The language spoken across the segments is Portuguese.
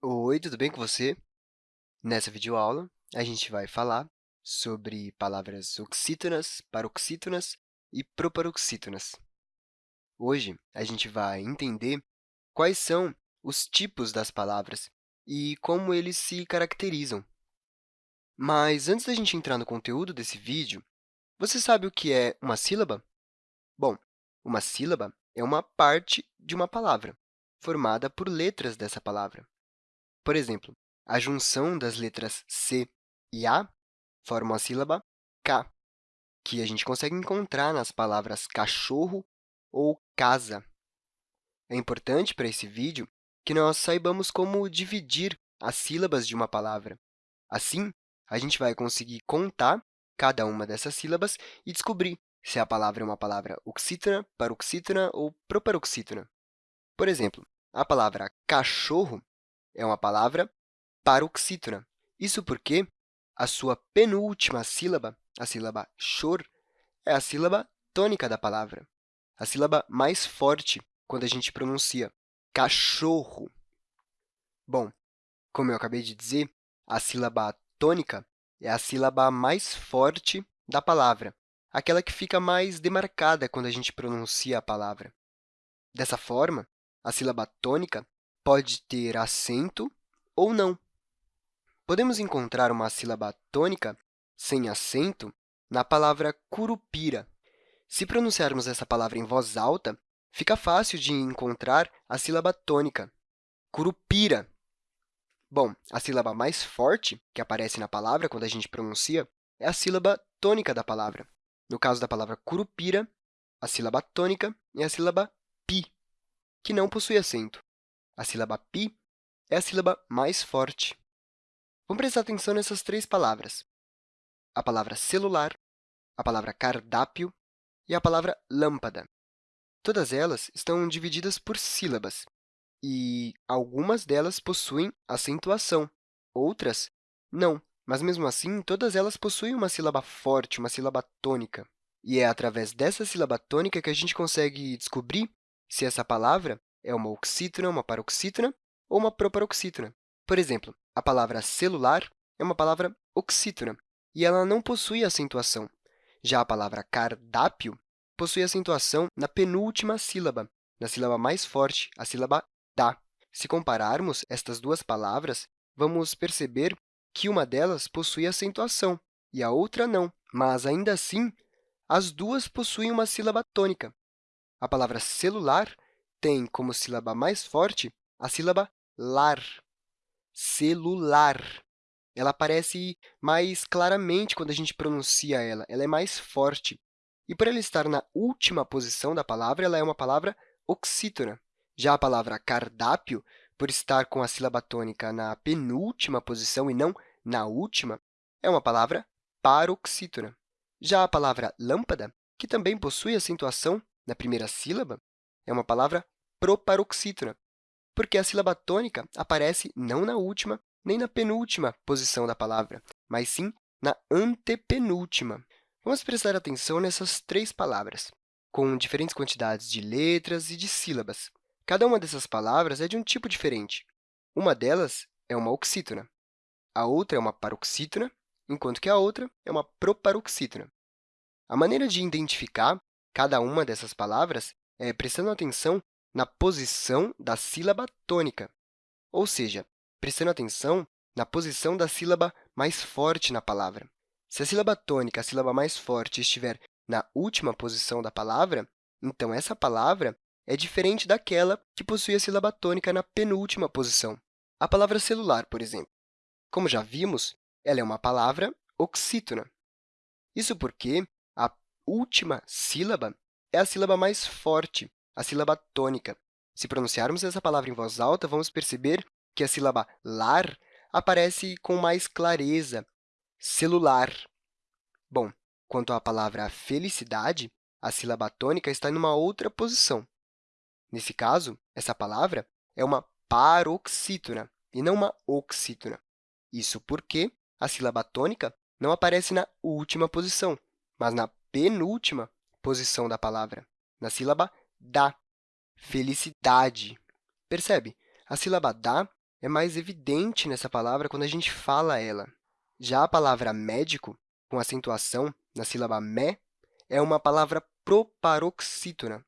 Oi, tudo bem com você? Nessa videoaula, a gente vai falar sobre palavras oxítonas, paroxítonas e proparoxítonas. Hoje, a gente vai entender quais são os tipos das palavras e como eles se caracterizam. Mas, antes da gente entrar no conteúdo desse vídeo, você sabe o que é uma sílaba? Bom, uma sílaba é uma parte de uma palavra, formada por letras dessa palavra. Por exemplo, a junção das letras C e A forma a sílaba K, que a gente consegue encontrar nas palavras cachorro ou casa. É importante para esse vídeo que nós saibamos como dividir as sílabas de uma palavra. Assim, a gente vai conseguir contar cada uma dessas sílabas e descobrir se a palavra é uma palavra oxítona, paroxítona ou proparoxítona. Por exemplo, a palavra cachorro é uma palavra paroxítona. Isso porque a sua penúltima sílaba, a sílaba chor, é a sílaba tônica da palavra, a sílaba mais forte quando a gente pronuncia cachorro. Bom, como eu acabei de dizer, a sílaba tônica é a sílaba mais forte da palavra, aquela que fica mais demarcada quando a gente pronuncia a palavra. Dessa forma, a sílaba tônica pode ter acento ou não. Podemos encontrar uma sílaba tônica sem acento na palavra curupira. Se pronunciarmos essa palavra em voz alta, fica fácil de encontrar a sílaba tônica, curupira. Bom, a sílaba mais forte que aparece na palavra quando a gente pronuncia é a sílaba tônica da palavra. No caso da palavra curupira, a sílaba tônica é a sílaba pi, que não possui acento. A sílaba pi é a sílaba mais forte. Vamos prestar atenção nessas três palavras, a palavra celular, a palavra cardápio e a palavra lâmpada. Todas elas estão divididas por sílabas, e algumas delas possuem acentuação, outras não. Mas, mesmo assim, todas elas possuem uma sílaba forte, uma sílaba tônica. E é através dessa sílaba tônica que a gente consegue descobrir se essa palavra é uma oxítona, uma paroxítona ou uma proparoxítona. Por exemplo, a palavra celular é uma palavra oxítona, e ela não possui acentuação. Já a palavra cardápio possui acentuação na penúltima sílaba, na sílaba mais forte, a sílaba da. Se compararmos estas duas palavras, vamos perceber que uma delas possui acentuação e a outra não, mas, ainda assim, as duas possuem uma sílaba tônica. A palavra celular tem como sílaba mais forte a sílaba lar, celular. Ela aparece mais claramente quando a gente pronuncia ela, ela é mais forte. E, por ela estar na última posição da palavra, ela é uma palavra oxítona. Já a palavra cardápio, por estar com a sílaba tônica na penúltima posição e não na última, é uma palavra paroxítona. Já a palavra lâmpada, que também possui acentuação na primeira sílaba, é uma palavra proparoxítona, porque a sílaba tônica aparece não na última nem na penúltima posição da palavra, mas sim na antepenúltima. Vamos prestar atenção nessas três palavras, com diferentes quantidades de letras e de sílabas. Cada uma dessas palavras é de um tipo diferente. Uma delas é uma oxítona, a outra é uma paroxítona, enquanto que a outra é uma proparoxítona. A maneira de identificar cada uma dessas palavras é prestando atenção na posição da sílaba tônica, ou seja, prestando atenção na posição da sílaba mais forte na palavra. Se a sílaba tônica, a sílaba mais forte, estiver na última posição da palavra, então essa palavra é diferente daquela que possui a sílaba tônica na penúltima posição. A palavra celular, por exemplo. Como já vimos, ela é uma palavra oxítona. Isso porque a última sílaba é a sílaba mais forte, a sílaba tônica. Se pronunciarmos essa palavra em voz alta, vamos perceber que a sílaba lar aparece com mais clareza, celular. Bom, quanto à palavra felicidade, a sílaba tônica está em uma outra posição. Nesse caso, essa palavra é uma paroxítona e não uma oxítona. Isso porque a sílaba tônica não aparece na última posição, mas na penúltima posição da palavra, na sílaba da, felicidade. Percebe? A sílaba da é mais evidente nessa palavra quando a gente fala ela. Já a palavra médico, com acentuação na sílaba mé, é uma palavra proparoxítona.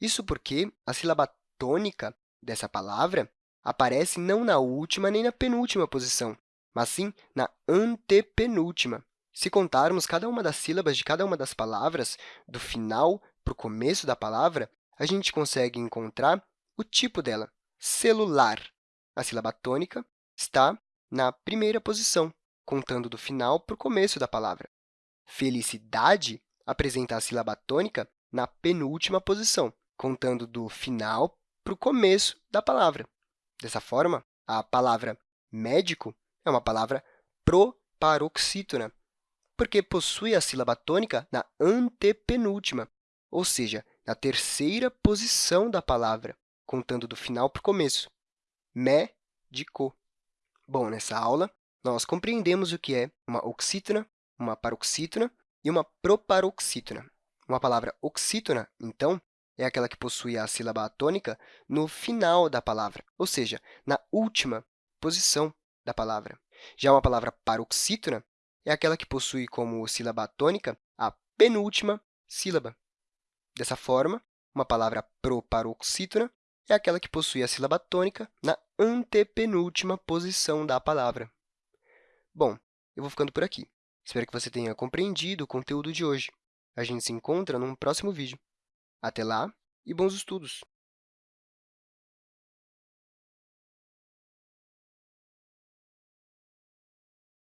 Isso porque a sílaba tônica dessa palavra aparece não na última nem na penúltima posição, mas sim na antepenúltima. Se contarmos cada uma das sílabas de cada uma das palavras, do final para o começo da palavra, a gente consegue encontrar o tipo dela, celular. A sílaba tônica está na primeira posição, contando do final para o começo da palavra. Felicidade apresenta a sílaba tônica na penúltima posição, contando do final para o começo da palavra. Dessa forma, a palavra médico é uma palavra proparoxítona, porque possui a sílaba tônica na antepenúltima, ou seja, na terceira posição da palavra, contando do final para o começo. Médico. Bom, nessa aula, nós compreendemos o que é uma oxítona, uma paroxítona e uma proparoxítona. Uma palavra oxítona, então, é aquela que possui a sílaba tônica no final da palavra, ou seja, na última posição da palavra. Já uma palavra paroxítona é aquela que possui como sílaba tônica a penúltima sílaba. Dessa forma, uma palavra proparoxítona é aquela que possui a sílaba tônica na antepenúltima posição da palavra. Bom, eu vou ficando por aqui. Espero que você tenha compreendido o conteúdo de hoje. A gente se encontra num próximo vídeo. Até lá e bons estudos!